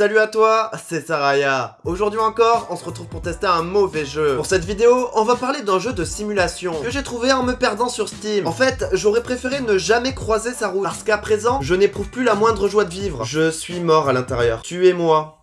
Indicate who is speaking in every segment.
Speaker 1: Salut à toi, c'est Saraya. Aujourd'hui encore, on se retrouve pour tester un mauvais jeu. Pour cette vidéo, on va parler d'un jeu de simulation que j'ai trouvé en me perdant sur Steam. En fait, j'aurais préféré ne jamais croiser sa route parce qu'à présent, je n'éprouve plus la moindre joie de vivre. Je suis mort à l'intérieur. Tuez-moi.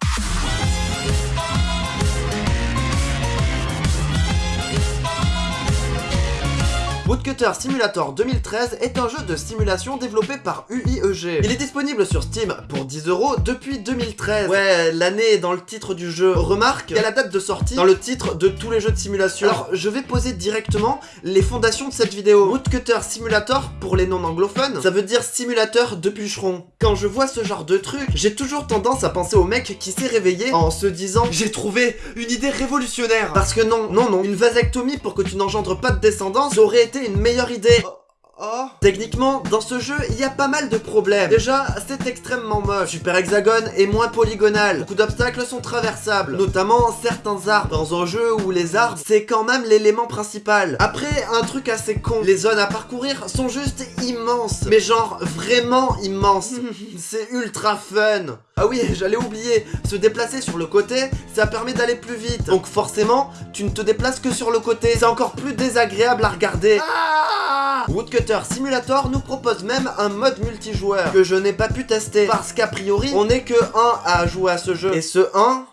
Speaker 1: Woodcutter Simulator 2013 est un jeu de simulation développé par UIEG. Il est disponible sur Steam pour 10€ depuis 2013. Ouais, l'année est dans le titre du jeu. Remarque, il y a la date de sortie dans le titre de tous les jeux de simulation. Alors, je vais poser directement les fondations de cette vidéo. Woodcutter Simulator, pour les non-anglophones, ça veut dire simulateur de bûcheron. Quand je vois ce genre de truc, j'ai toujours tendance à penser au mec qui s'est réveillé en se disant « J'ai trouvé une idée révolutionnaire !» Parce que non, non, non, une vasectomie pour que tu n'engendres pas de descendance, aurait été une meilleure idée. Oh. Techniquement, dans ce jeu, il y a pas mal de problèmes. Déjà, c'est extrêmement moche. Super Hexagone est moins polygonal. Beaucoup d'obstacles sont traversables, notamment certains arbres. Dans un jeu où les arbres, c'est quand même l'élément principal. Après, un truc assez con. Les zones à parcourir sont juste immenses. Mais genre, vraiment immenses. c'est ultra fun. Ah oui, j'allais oublier, se déplacer sur le côté, ça permet d'aller plus vite. Donc forcément, tu ne te déplaces que sur le côté. C'est encore plus désagréable à regarder. Ah Woodcutter Simulator nous propose même un mode multijoueur que je n'ai pas pu tester parce qu'a priori, on n'est que un à jouer à ce jeu. Et ce 1,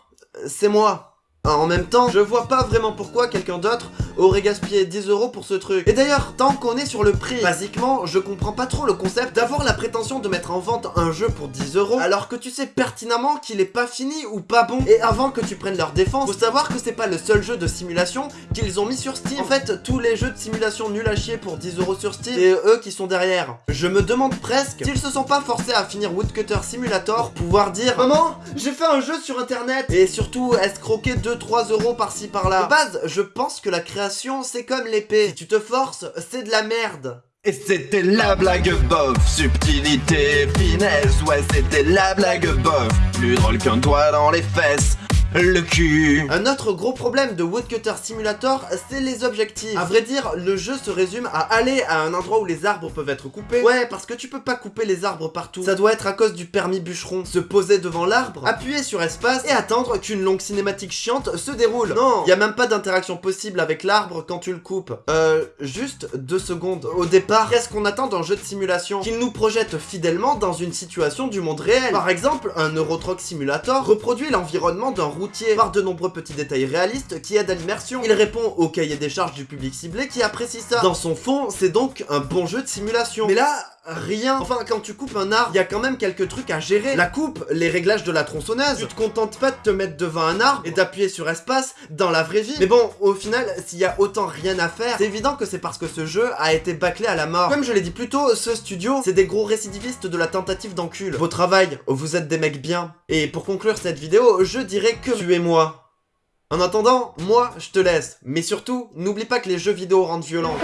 Speaker 1: c'est moi. En même temps, je vois pas vraiment pourquoi quelqu'un d'autre aurait gaspillé 10 euros pour ce truc. Et d'ailleurs, tant qu'on est sur le prix, basiquement, je comprends pas trop le concept d'avoir la prétention de mettre en vente un jeu pour 10 euros, alors que tu sais pertinemment qu'il est pas fini ou pas bon. Et avant que tu prennes leur défense, faut savoir que c'est pas le seul jeu de simulation qu'ils ont mis sur Steam. En fait, tous les jeux de simulation nuls à chier pour 10 euros sur Steam, c'est eux qui sont derrière. Je me demande presque s'ils se sont pas forcés à finir Woodcutter Simulator pour pouvoir dire « Maman, j'ai fait un jeu sur internet !» Et surtout, escroquer 2 3 euros par-ci par-là. De base, je pense que la création, c'est comme l'épée. Si tu te forces, c'est de la merde.
Speaker 2: Et c'était la blague bof, subtilité, finesse, ouais c'était la blague bof, plus drôle qu'un doigt dans les fesses, le cul.
Speaker 1: Un autre gros problème de Woodcutter Simulator, c'est les objectifs. À vrai dire, le jeu se résume à aller à un endroit où les arbres peuvent être coupés. Ouais, parce que tu peux pas couper les arbres partout. Ça doit être à cause du permis bûcheron. Se poser devant l'arbre, appuyer sur espace et attendre qu'une longue cinématique chiante se déroule. Non, y a même pas d'interaction possible avec l'arbre quand tu le coupes. Euh, juste deux secondes. Au départ, qu'est-ce qu'on attend d'un jeu de simulation? Qu'il nous projette fidèlement dans une situation du monde réel. Par exemple, un Eurotruck Simulator reproduit l'environnement d'un routier par de nombreux petits détails réalistes qui aident à l'immersion. Il répond au cahier des charges du public ciblé qui apprécie ça. Dans son fond, c'est donc un bon jeu de simulation. Mais là, rien. Enfin, quand tu coupes un arbre, il y a quand même quelques trucs à gérer. La coupe, les réglages de la tronçonneuse. Tu te contentes pas de te mettre devant un arbre et d'appuyer sur espace dans la vraie vie. Mais bon, au final, s'il y a autant rien à faire, c'est évident que c'est parce que ce jeu a été bâclé à la mort. Comme je l'ai dit plus tôt, ce studio, c'est des gros récidivistes de la tentative d'encul. Vos travail, vous êtes des mecs bien. Et pour conclure cette vidéo, je dirais que tuez-moi. En attendant, moi, je te laisse. Mais surtout, n'oublie pas que les jeux vidéo rendent violents.